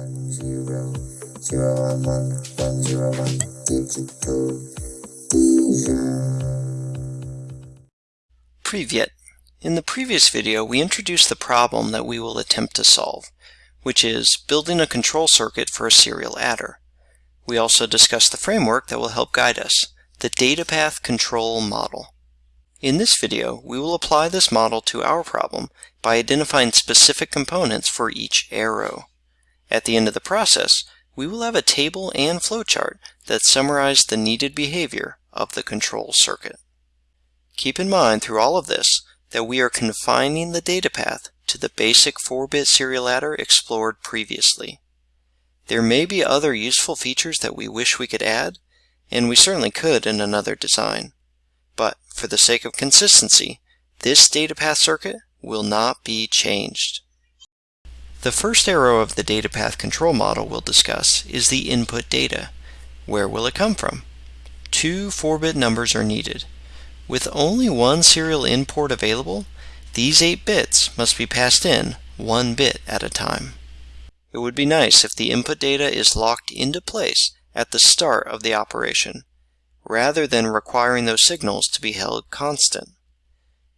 One zero zero one one one zero one digital Privyet. In the previous video, we introduced the problem that we will attempt to solve, which is building a control circuit for a serial adder. We also discussed the framework that will help guide us, the data path control model. In this video, we will apply this model to our problem by identifying specific components for each arrow. At the end of the process, we will have a table and flowchart that summarize the needed behavior of the control circuit. Keep in mind through all of this that we are confining the data path to the basic 4-bit serial adder explored previously. There may be other useful features that we wish we could add, and we certainly could in another design. But for the sake of consistency, this data path circuit will not be changed. The first arrow of the data path control model we'll discuss is the input data. Where will it come from? Two 4-bit numbers are needed. With only one serial in port available, these 8 bits must be passed in one bit at a time. It would be nice if the input data is locked into place at the start of the operation, rather than requiring those signals to be held constant.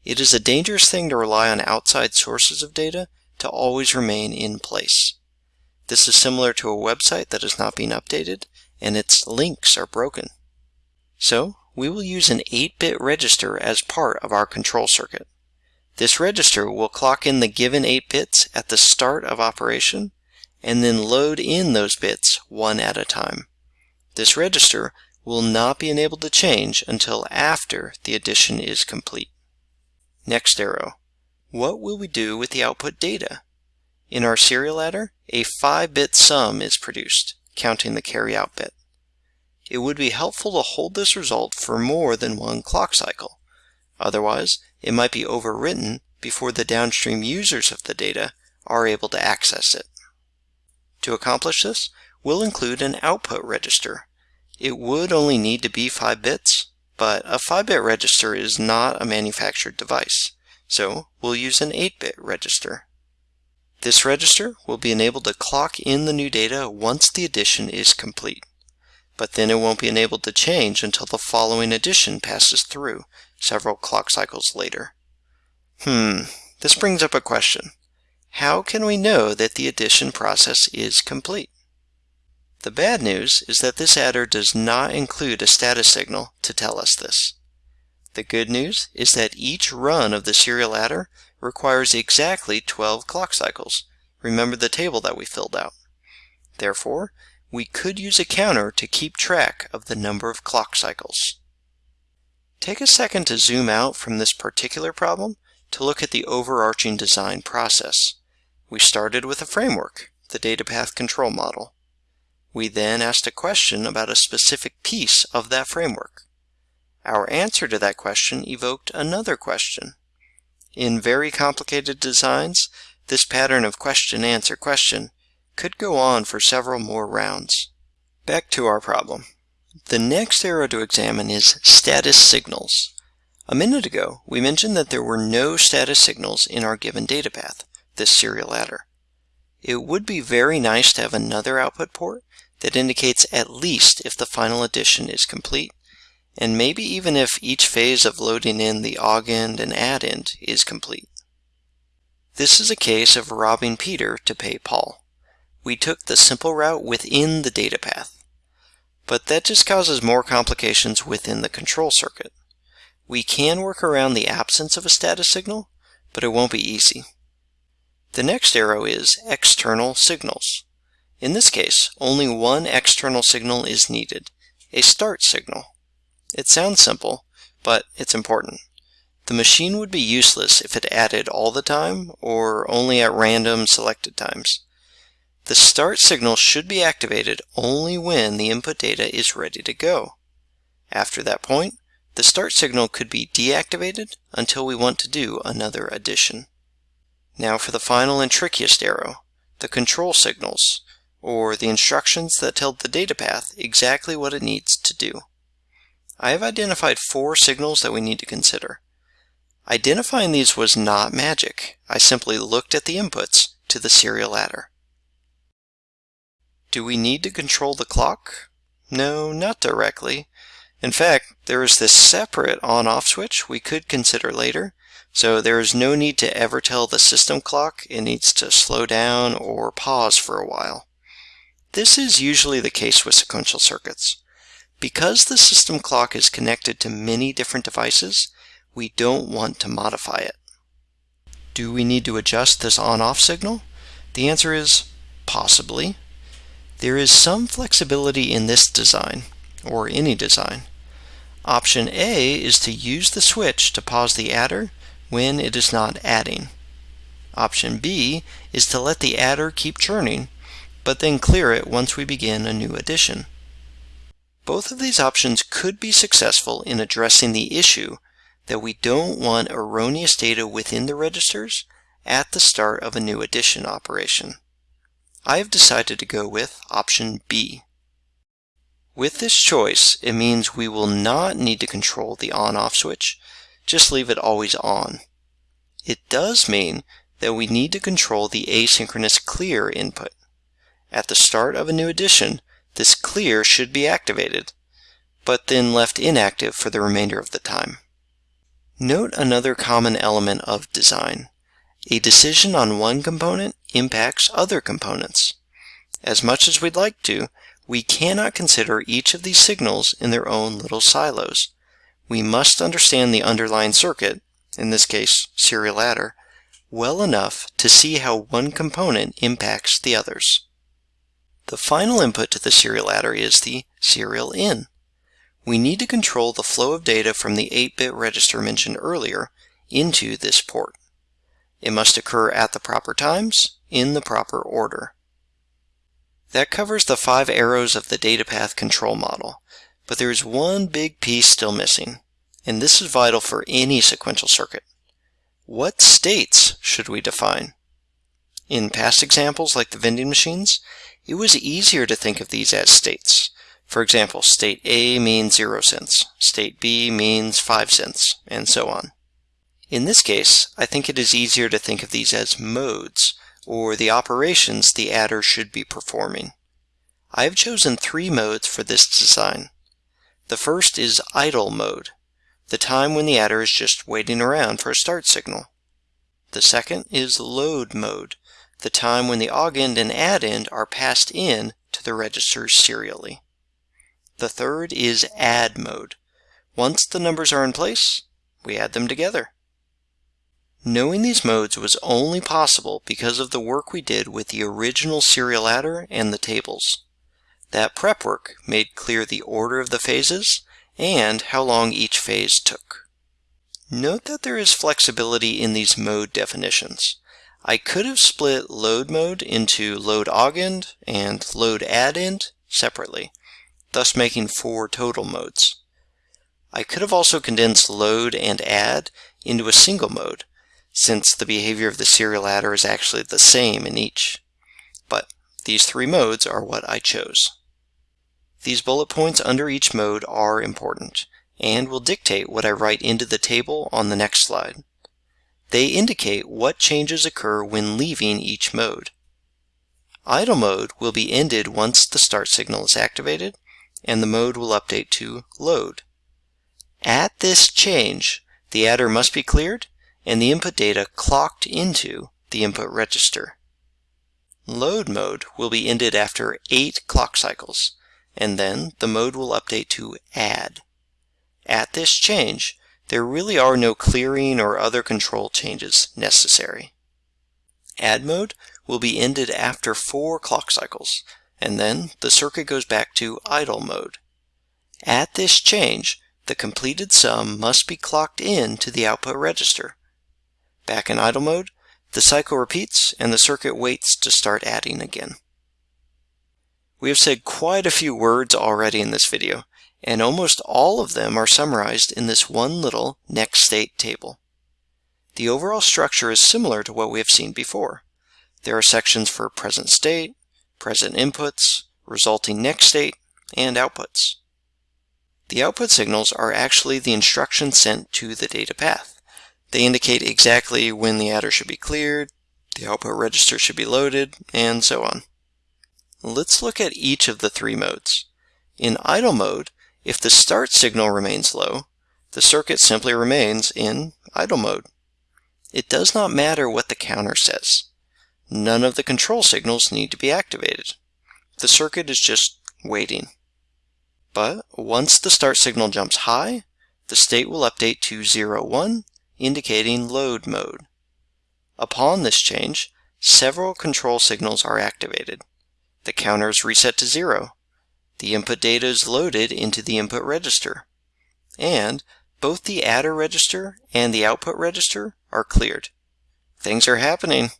It is a dangerous thing to rely on outside sources of data to always remain in place. This is similar to a website that is not being updated and its links are broken. So we will use an 8-bit register as part of our control circuit. This register will clock in the given 8 bits at the start of operation and then load in those bits one at a time. This register will not be enabled to change until after the addition is complete. Next arrow. What will we do with the output data? In our serial adder, a 5-bit sum is produced, counting the carryout bit. It would be helpful to hold this result for more than one clock cycle. Otherwise, it might be overwritten before the downstream users of the data are able to access it. To accomplish this, we'll include an output register. It would only need to be 5 bits, but a 5-bit register is not a manufactured device, so we'll use an 8-bit register. This register will be enabled to clock in the new data once the addition is complete, but then it won't be enabled to change until the following addition passes through several clock cycles later. Hmm, this brings up a question. How can we know that the addition process is complete? The bad news is that this adder does not include a status signal to tell us this. The good news is that each run of the serial adder requires exactly 12 clock cycles. Remember the table that we filled out. Therefore, we could use a counter to keep track of the number of clock cycles. Take a second to zoom out from this particular problem to look at the overarching design process. We started with a framework, the data path control model. We then asked a question about a specific piece of that framework. Our answer to that question evoked another question. In very complicated designs, this pattern of question-answer-question could go on for several more rounds. Back to our problem. The next arrow to examine is status signals. A minute ago, we mentioned that there were no status signals in our given data path, this serial adder. It would be very nice to have another output port that indicates at least if the final addition is complete, and maybe even if each phase of loading in the augend and addend is complete. This is a case of robbing Peter to pay Paul. We took the simple route within the data path. But that just causes more complications within the control circuit. We can work around the absence of a status signal, but it won't be easy. The next arrow is external signals. In this case, only one external signal is needed, a start signal. It sounds simple, but it's important. The machine would be useless if it added all the time or only at random selected times. The start signal should be activated only when the input data is ready to go. After that point, the start signal could be deactivated until we want to do another addition. Now for the final and trickiest arrow, the control signals, or the instructions that tell the data path exactly what it needs to do. I have identified four signals that we need to consider. Identifying these was not magic. I simply looked at the inputs to the serial adder. Do we need to control the clock? No, not directly. In fact, there is this separate on-off switch we could consider later, so there is no need to ever tell the system clock it needs to slow down or pause for a while. This is usually the case with sequential circuits. Because the system clock is connected to many different devices, we don't want to modify it. Do we need to adjust this on-off signal? The answer is possibly. There is some flexibility in this design, or any design. Option A is to use the switch to pause the adder when it is not adding. Option B is to let the adder keep churning, but then clear it once we begin a new addition. Both of these options could be successful in addressing the issue that we don't want erroneous data within the registers at the start of a new addition operation. I have decided to go with option B. With this choice, it means we will not need to control the on-off switch, just leave it always on. It does mean that we need to control the asynchronous clear input. At the start of a new addition, this clear should be activated, but then left inactive for the remainder of the time. Note another common element of design. A decision on one component impacts other components. As much as we'd like to, we cannot consider each of these signals in their own little silos. We must understand the underlying circuit, in this case serial adder, well enough to see how one component impacts the others. The final input to the serial adder is the serial in. We need to control the flow of data from the 8-bit register mentioned earlier into this port. It must occur at the proper times, in the proper order. That covers the five arrows of the data path control model, but there is one big piece still missing, and this is vital for any sequential circuit. What states should we define? In past examples like the vending machines, it was easier to think of these as states. For example, state A means 0 cents, state B means 5 cents, and so on. In this case, I think it is easier to think of these as modes, or the operations the adder should be performing. I have chosen three modes for this design. The first is idle mode, the time when the adder is just waiting around for a start signal. The second is load mode, the time when the augend and addend are passed in to the registers serially. The third is add mode. Once the numbers are in place, we add them together. Knowing these modes was only possible because of the work we did with the original serial adder and the tables. That prep work made clear the order of the phases and how long each phase took. Note that there is flexibility in these mode definitions. I could have split load mode into load augend and load addend separately, thus making four total modes. I could have also condensed load and add into a single mode, since the behavior of the serial adder is actually the same in each. But these three modes are what I chose. These bullet points under each mode are important, and will dictate what I write into the table on the next slide. They indicate what changes occur when leaving each mode. Idle mode will be ended once the start signal is activated, and the mode will update to load. At this change, the adder must be cleared and the input data clocked into the input register. Load mode will be ended after 8 clock cycles, and then the mode will update to add. At this change, there really are no clearing or other control changes necessary. Add mode will be ended after four clock cycles, and then the circuit goes back to idle mode. At this change, the completed sum must be clocked in to the output register. Back in idle mode, the cycle repeats and the circuit waits to start adding again. We have said quite a few words already in this video, and almost all of them are summarized in this one little next state table. The overall structure is similar to what we have seen before. There are sections for present state, present inputs, resulting next state, and outputs. The output signals are actually the instructions sent to the data path. They indicate exactly when the adder should be cleared, the output register should be loaded, and so on. let's look at each of the three modes. In idle mode, if the start signal remains low, the circuit simply remains in idle mode. It does not matter what the counter says. None of the control signals need to be activated. The circuit is just waiting. But once the start signal jumps high, the state will update to 1, indicating load mode. Upon this change, several control signals are activated. The counter is reset to 0. The input data is loaded into the input register. And both the adder register and the output register are cleared. Things are happening.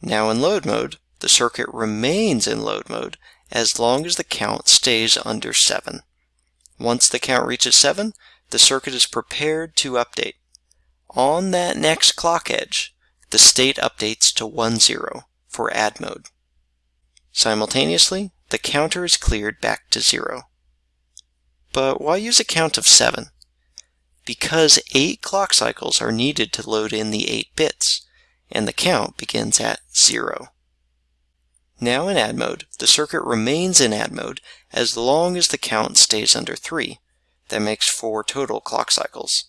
Now in load mode, the circuit remains in load mode as long as the count stays under 7. Once the count reaches 7, the circuit is prepared to update. On that next clock edge, the state updates to 1, 0 for add mode. Simultaneously, the counter is cleared back to 0. But why use a count of 7? Because 8 clock cycles are needed to load in the 8 bits, and the count begins at 0. Now in add mode, the circuit remains in add mode as long as the count stays under 3. That makes 4 total clock cycles.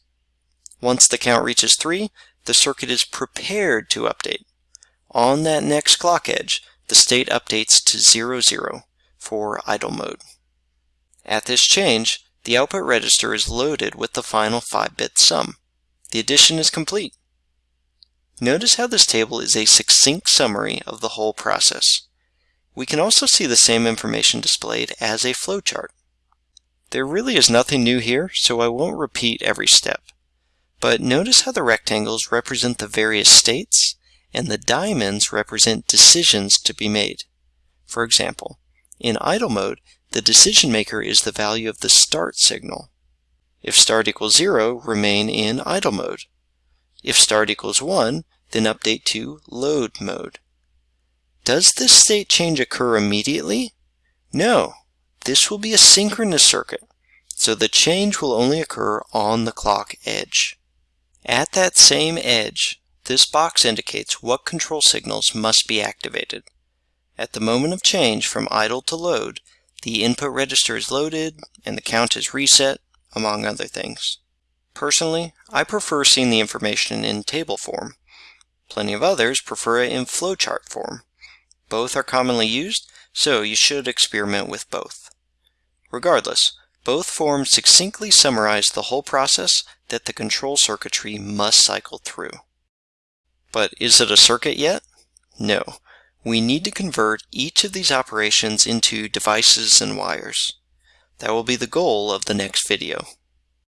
Once the count reaches 3, the circuit is prepared to update. On that next clock edge, the state updates to 00, for idle mode. At this change, the output register is loaded with the final 5-bit sum. The addition is complete. Notice how this table is a succinct summary of the whole process. We can also see the same information displayed as a flowchart. There really is nothing new here, so I won't repeat every step. But notice how the rectangles represent the various states, and the diamonds represent decisions to be made. For example, in idle mode, the decision maker is the value of the start signal. If start equals 0, remain in idle mode. If start equals 1, then update to load mode. Does this state change occur immediately? No, this will be a synchronous circuit, so the change will only occur on the clock edge. At that same edge, this box indicates what control signals must be activated. At the moment of change from idle to load, the input register is loaded and the count is reset, among other things. Personally, I prefer seeing the information in table form. Plenty of others prefer it in flowchart form. Both are commonly used, so you should experiment with both. Regardless, both forms succinctly summarize the whole process that the control circuitry must cycle through. But is it a circuit yet? No. We need to convert each of these operations into devices and wires. That will be the goal of the next video.